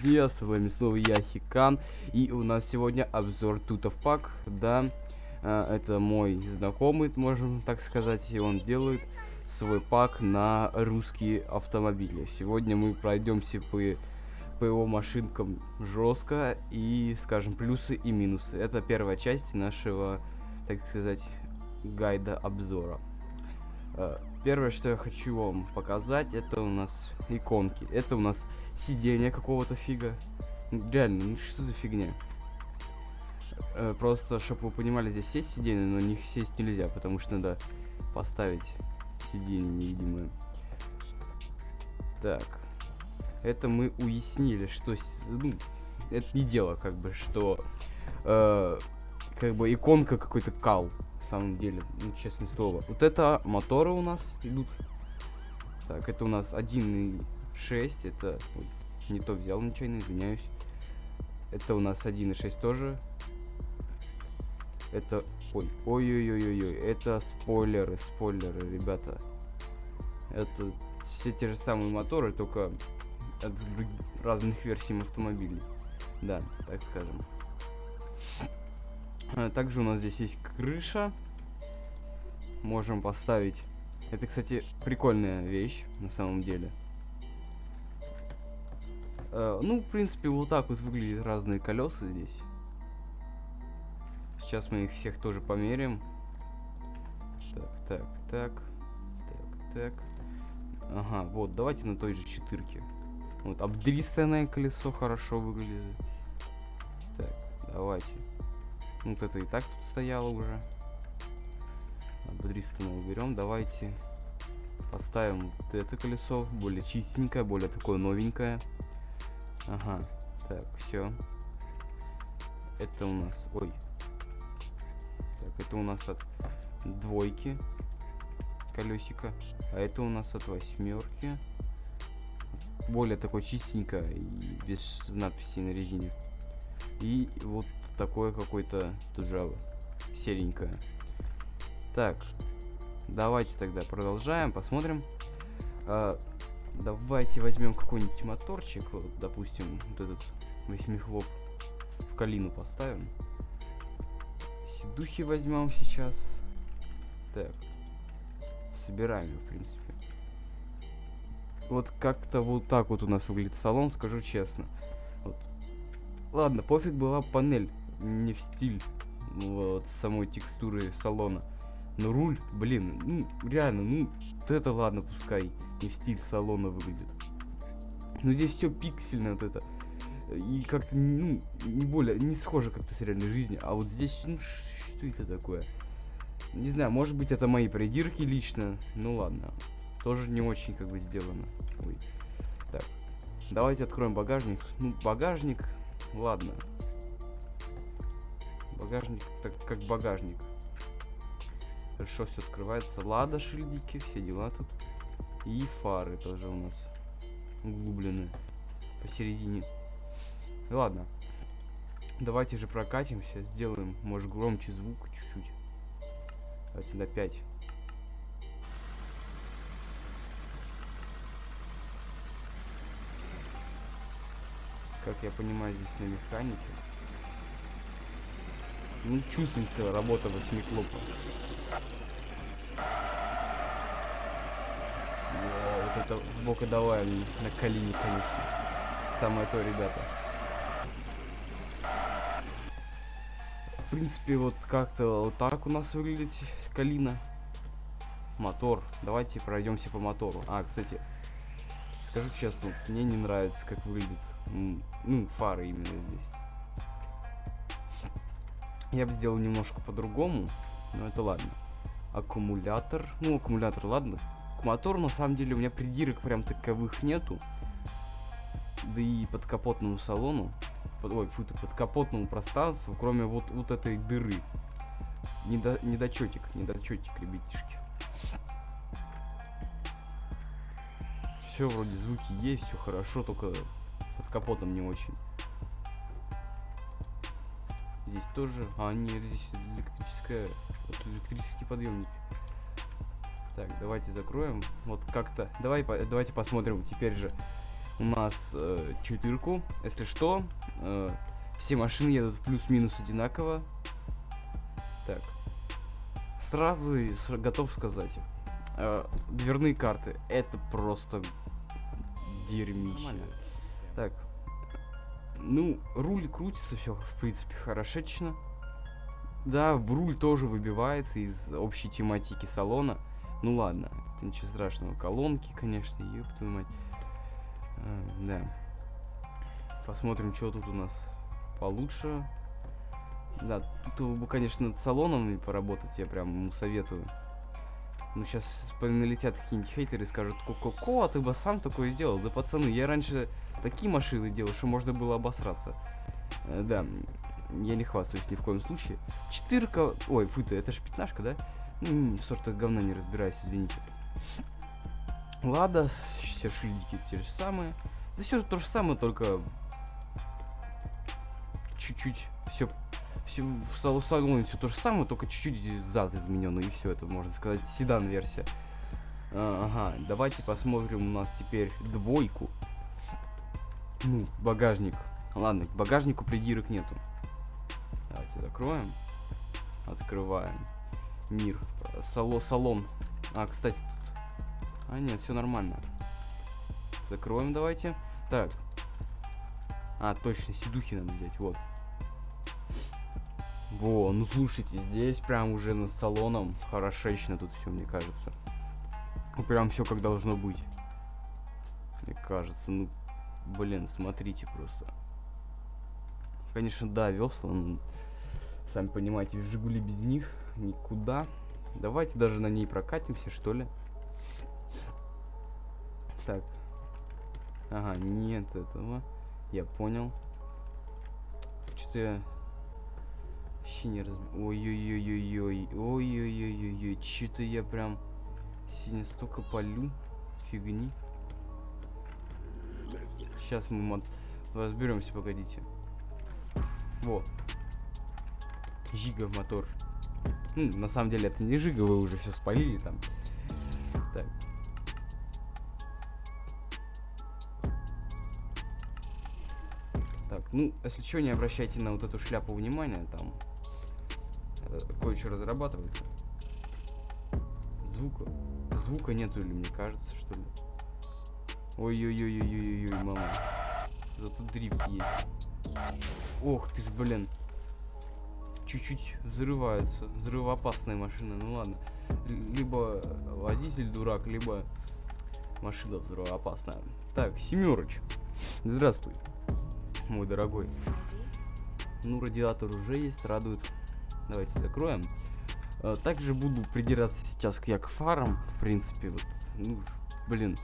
друзья, с вами снова я, Хикан, и у нас сегодня обзор Тутов Пак, да, а, это мой знакомый, можем так сказать, и он делает свой пак на русские автомобили. Сегодня мы пройдемся по, по его машинкам жестко и скажем плюсы и минусы. Это первая часть нашего, так сказать, гайда обзора. Первое, что я хочу вам показать, это у нас иконки. Это у нас сиденье какого-то фига. Реально, ну что за фигня? Э, просто, чтобы вы понимали, здесь есть сиденье, но них сесть нельзя, потому что надо поставить сиденье невидимое. Так. Это мы уяснили, что... Ну, это не дело, как бы, что... Э, как бы иконка какой-то кал, в самом деле, ну, честное слово. Вот это моторы у нас идут. Так, это у нас 1.6, это... Ой, не то взял нечаянно, извиняюсь. Это у нас 1.6 тоже. Это... Ой, ой-ой-ой-ой, это спойлеры, спойлеры, ребята. Это все те же самые моторы, только от разных версий автомобилей. Да, так скажем. А, также у нас здесь есть крыша. Можем поставить... Это, кстати, прикольная вещь, на самом деле. Uh, ну, в принципе, вот так вот выглядят разные колеса здесь. Сейчас мы их всех тоже померяем. Так, так, так. Так, так. Ага, вот, давайте на той же четырке. Вот, обдристанное колесо хорошо выглядит. Так, давайте. Вот это и так тут стояло уже. Обдристанное уберем. Давайте поставим вот это колесо. Более чистенькое, более такое новенькое. Ага, так, все. Это у нас... Ой, это у нас от двойки колесика. А это у нас от восьмерки. Более такой чистенько и без надписей на резине. И вот такое какое-то тоже серенькое. Так, давайте тогда продолжаем, посмотрим. А, давайте возьмем какой-нибудь моторчик, вот, допустим, вот этот восьмихлоп в калину поставим духи возьмем сейчас. Так. Собираем, в принципе. Вот как-то вот так вот у нас выглядит салон, скажу честно. Вот. Ладно, пофиг была панель, не в стиль вот, самой текстуры салона. Но руль, блин, ну, реально, ну, вот это ладно, пускай не в стиль салона выглядит. Но здесь все пиксельно вот это. И как-то, ну, не более, не схоже как-то с реальной жизнью. А вот здесь, ну, что это такое? Не знаю, может быть это мои придирки лично. Ну ладно. Тоже не очень как бы сделано. Ой. Так. Давайте откроем багажник. Ну, багажник. Ладно. Багажник, так как багажник. Хорошо все открывается. Лада, шильдики, все дела тут. И фары тоже у нас углублены посередине. Ладно. Давайте же прокатимся, сделаем, может, громче звук чуть-чуть. Давайте на 5. Как я понимаю, здесь на механике. Ну, чувствуется работа восьмиклопа. Вот это бокодавая на колени, конечно. Самое то, ребята. в принципе, вот как-то вот так у нас выглядит калина. Мотор. Давайте пройдемся по мотору. А, кстати, скажу честно, мне не нравится, как выглядит, ну, фары именно здесь. Я бы сделал немножко по-другому, но это ладно. Аккумулятор. Ну, аккумулятор, ладно. К мотору, на самом деле, у меня придирок прям таковых нету. Да и под капотному салону под, ой, фу, под капотному пространству, кроме вот, вот этой дыры. Недо, недочетик, недочетик, ребятишки. Все вроде звуки есть, все хорошо, только под капотом не очень. Здесь тоже, а нет, здесь электрическая, вот электрический подъемник. Так, давайте закроем. Вот как-то, давай, по, давайте посмотрим теперь же у нас э, четырку. Если что, э, все машины едут плюс-минус одинаково. Так. Сразу и готов сказать. э, дверные карты. Это просто дерьмище. Нормально. Ну, руль крутится, все, в принципе, хорошечно. Да, в руль тоже выбивается из общей тематики салона. Ну ладно, это ничего страшного. Колонки, конечно, ёб твою мать. А, да. Посмотрим, что тут у нас получше. Да, тут бы, конечно, над салоном поработать, я прям ему советую. Ну, сейчас налетят какие-нибудь хейтеры и скажут, ко-ко-ко, а ты бы сам такое сделал. Да, пацаны, я раньше такие машины делал, что можно было обосраться. Э, да, я не хвастаюсь ни в коем случае. Четырка, ой, фу ты, это же пятнашка, да? Ну, в сортах говна не разбираюсь, извините. Лада, все шильдики те же самые. Да все то же самое, только чуть-чуть все в сал- салоне все то же самое, только чуть-чуть зад измененный, и все это, можно сказать, седан-версия. А, ага, давайте посмотрим у нас теперь двойку. Ну, багажник. Ладно, к багажнику придирок нету. Давайте закроем. Открываем. Мир. Сало, салон. А, кстати, тут... А, нет, все нормально. Закроем давайте. Так. А, точно, сидухи надо взять, вот. Во, ну слушайте, здесь прям уже над салоном хорошечно тут все, мне кажется. Ну прям все как должно быть. Мне кажется, ну, блин, смотрите просто. Конечно, да, весла, ну, сами понимаете, Жигули без них никуда. Давайте даже на ней прокатимся, что ли. Так. Ага, нет этого. Я понял. Что-то я вообще не раз... Ой-ой-ой-ой-ой. Ой-ой-ой-ой-ой. Что-то я прям сегодня столько полю. Фигни. Сейчас мы мод... разберемся, погодите. Во. Жига мотор. Ну, на самом деле это не жига, вы уже все спалили там. Так. Так, ну, если что, не обращайте на вот эту шляпу внимания, там кое-что разрабатывается. Звука. Звука нету, или мне кажется, что ли. Ой-ой-ой-ой-ой-ой, мама. Зато дрифт есть. Ох ты ж, блин. Чуть-чуть взрывается. Взрывоопасная машина. Ну ладно. Либо водитель дурак, либо машина взрывоопасная. Так, Семерыч. Здравствуй, мой дорогой. Ну, радиатор уже есть, радует. Давайте закроем. А, Также буду придираться сейчас к я к фарам, в принципе, вот, ну, блин,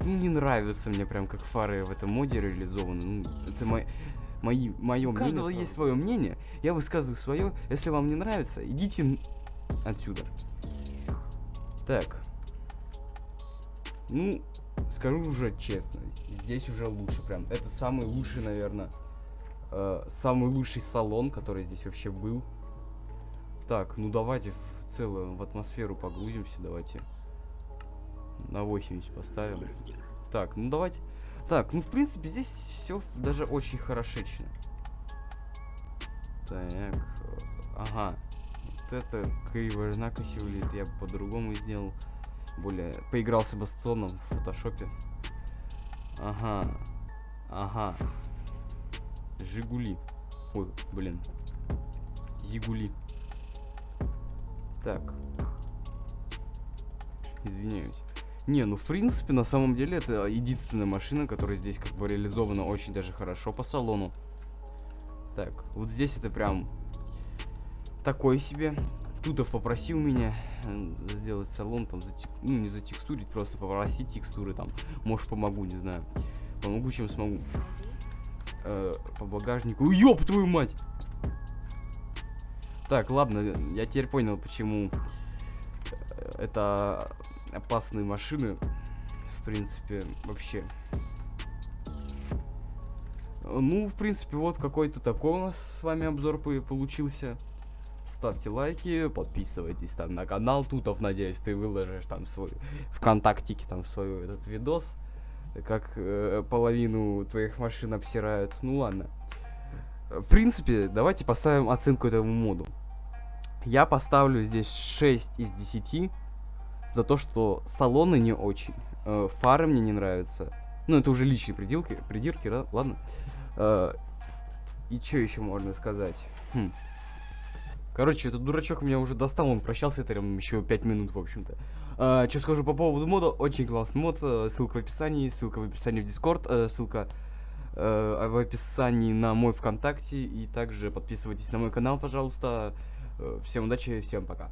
ну, не нравится мне прям, как фары в этом моде реализованы. Ну, это мой, мои, мое У мнение каждого свое. есть свое мнение. Я высказываю свое. Если вам не нравится, идите отсюда. Так. Ну, скажу уже честно, здесь уже лучше прям. Это самый лучший, наверное, самый лучший салон, который здесь вообще был. Так, ну давайте в целую в атмосферу погрузимся, давайте. На 80 поставим. Так, ну давайте. Так, ну в принципе здесь все даже очень хорошечно. Так, э, ага. Вот это криво накоси выглядит, я бы по-другому сделал. Более поигрался бы с тоном в фотошопе. Ага. Ага. Жигули. Ой, блин. Зигули. Так. Извиняюсь. Не, ну в принципе, на самом деле, это единственная машина, которая здесь как бы реализована очень даже хорошо по салону. Так, вот здесь это прям такой себе. Тутов попросил меня э, сделать салон, там, затек- ну, не затекстурить, просто попросить текстуры там. Может, помогу, не знаю. Помогу, чем смогу. Э, по багажнику. Ёб твою мать! Так, ладно, я теперь понял, почему э, это опасные машины. В принципе, вообще. Ну, в принципе, вот какой-то такой у нас с вами обзор по- получился. Ставьте лайки, подписывайтесь там на канал Тутов, надеюсь, ты выложишь там свой ВКонтактике там свой этот видос. Как э, половину твоих машин обсирают. Ну ладно. В принципе, давайте поставим оценку этому моду. Я поставлю здесь 6 из 10 за то, что салоны не очень, э, фары мне не нравятся. Ну, это уже личные придирки, придирки, да? ладно. Э, и что еще можно сказать? Хм. Короче, этот дурачок меня уже достал, он прощался там еще 5 минут, в общем-то. А, что скажу по поводу мода, очень классный мод, э, ссылка в описании, ссылка в описании в Дискорд, э, ссылка э, в описании на мой ВКонтакте, и также подписывайтесь на мой канал, пожалуйста. Э, всем удачи, всем пока.